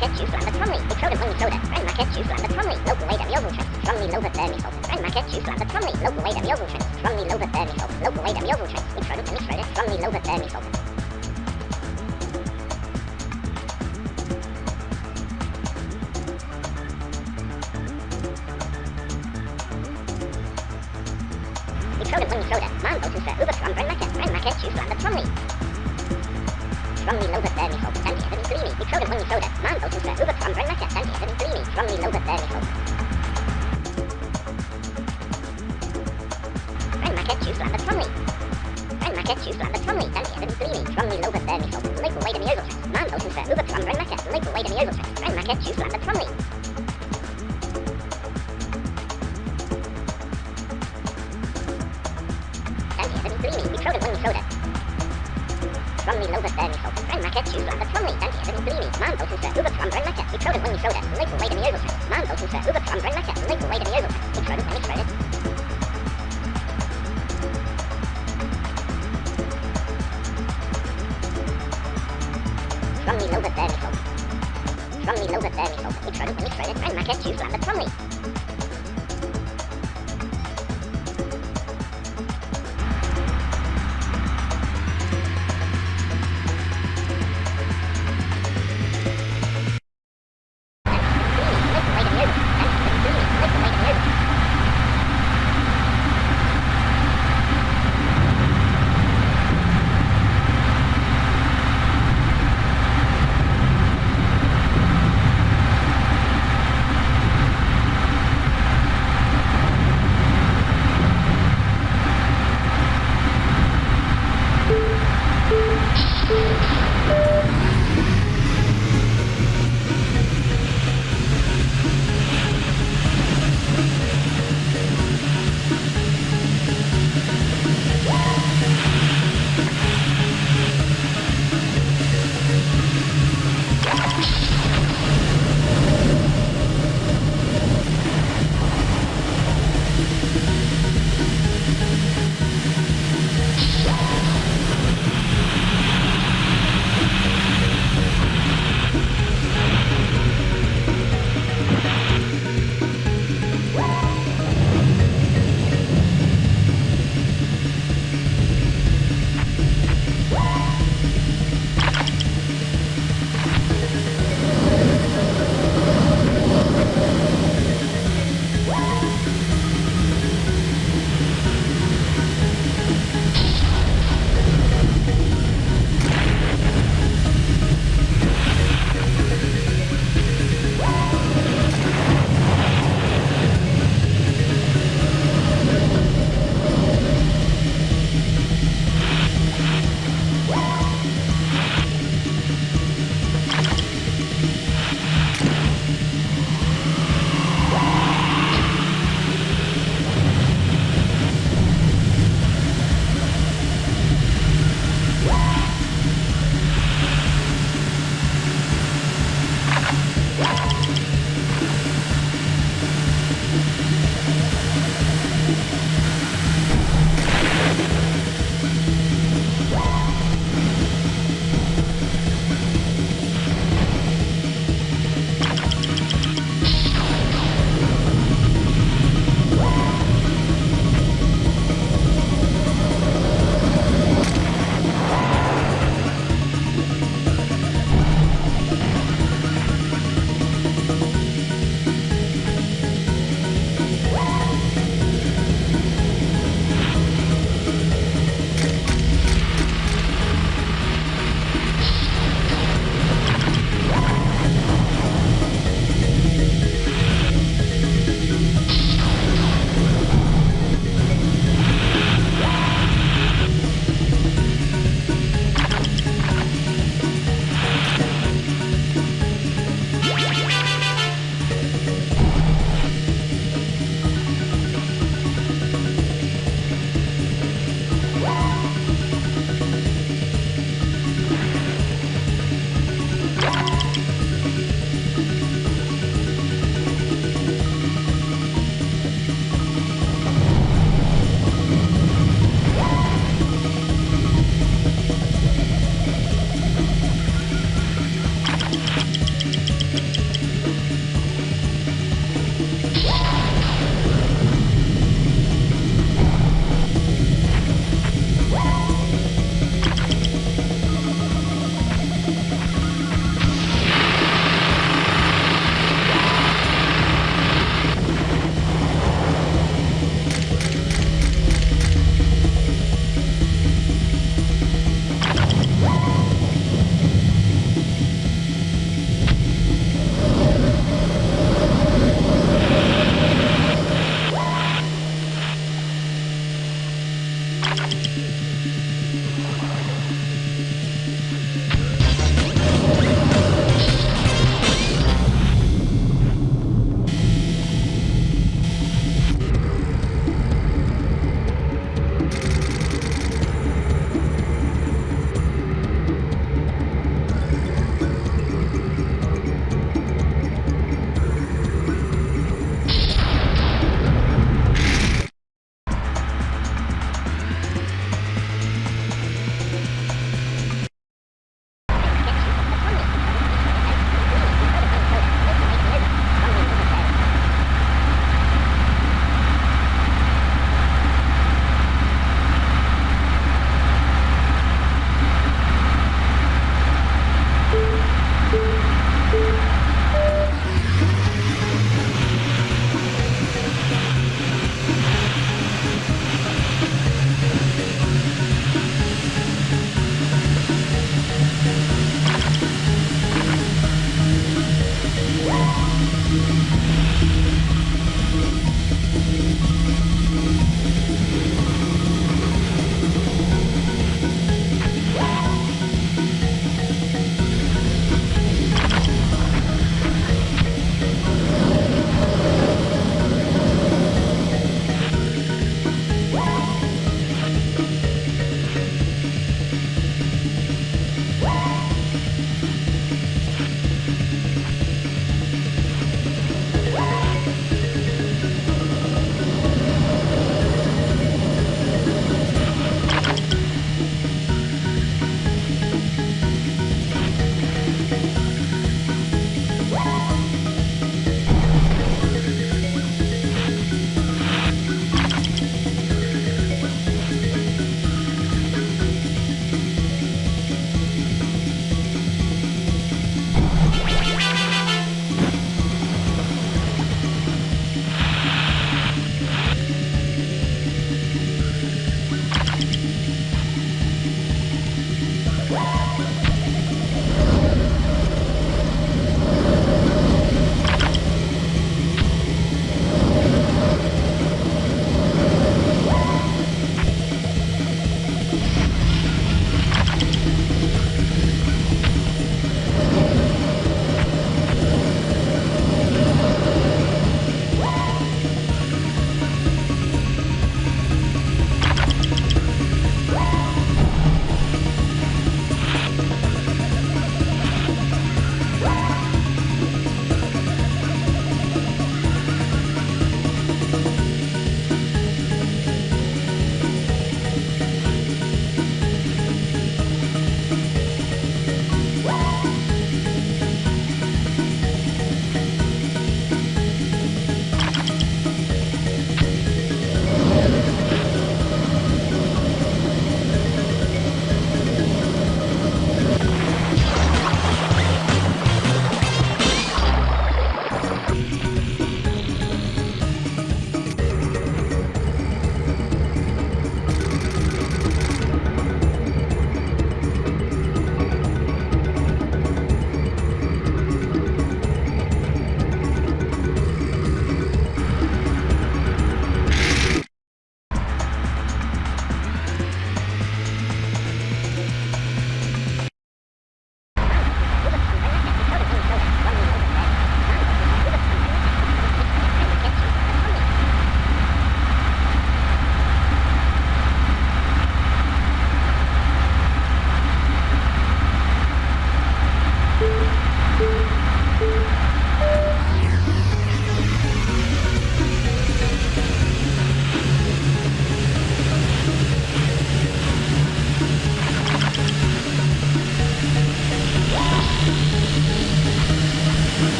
market juice and the Tomley. They throw them on soda. Brand market juice and the Tomley. Local way them yovel trains. Strongly lower thermi salt. Brand market juice and the Tomley. Local way them yovel trains. Strongly lower thermi salt. Local way them yovel trains. Mix road to mix road. Strongly lower thermi salt. Tromley Lover Thermisol, Grand Market Tjusland the Tromley, Dandy Evan Gloomy, Man Botusa, Uber Trom, Grand Market, Mixrodet when Mixrodet, local way dem Joveltrek, Man Botusa, Uber Trom, Grand Market, local way dem Joveltrek, Mixrodet when Mixrodet. Tromley Lover Thermisol. Tromley Lover Thermisol, Mixrodet when Mixrodet, Grand Market Tjusland the Tromley.